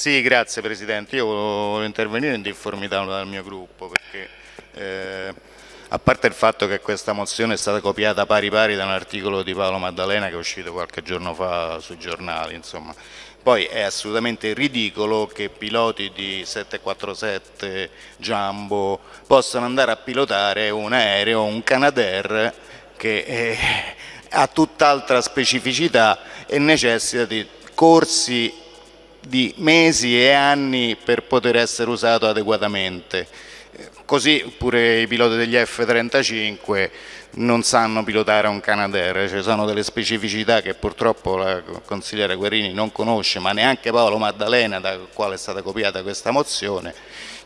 Sì, grazie Presidente. Io volevo intervenire in difformità dal mio gruppo perché eh, a parte il fatto che questa mozione è stata copiata pari pari da un articolo di Paolo Maddalena che è uscito qualche giorno fa sui giornali, insomma. Poi è assolutamente ridicolo che piloti di 747 Jumbo possano andare a pilotare un aereo, un Canadair che eh, ha tutt'altra specificità e necessita di corsi di mesi e anni per poter essere usato adeguatamente. Così pure i piloti degli F-35 non sanno pilotare un Canadair, ci sono delle specificità che purtroppo la consigliera Guerrini non conosce, ma neanche Paolo Maddalena, da quale è stata copiata questa mozione,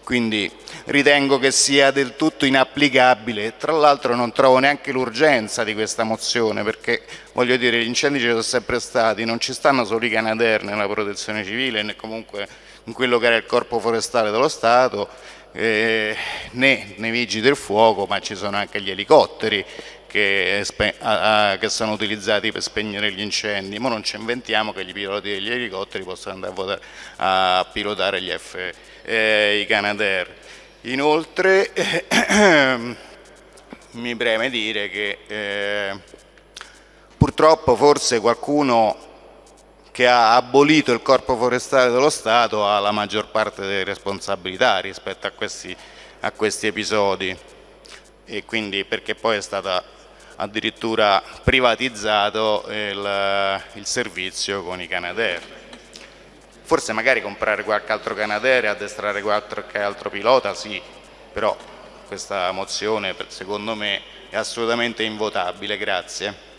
quindi ritengo che sia del tutto inapplicabile. Tra l'altro non trovo neanche l'urgenza di questa mozione perché voglio dire gli incendi ci sono sempre stati, non ci stanno solo i Canadair nella protezione civile né comunque in quello che era il corpo forestale dello Stato eh, né nei vigili del fuoco ma ci sono anche gli elicotteri che, che, sono utilizzati per spegnere gli incendi, ma non ci inventiamo che i piloti degli elicotteri possano andare a, a pilotare gli F, eh, i Canadair. Inoltre eh, mi preme dire che eh, purtroppo forse qualcuno che ha abolito il corpo forestale dello Stato ha la maggior parte delle responsabilità rispetto a questi, a questi episodi e quindi perché poi è stata addirittura privatizzato il, il servizio con i Canadair. Forse magari comprare qualche altro Canadair e addestrare qualche altro pilota, sì, però questa mozione secondo me è assolutamente invotabile. Grazie.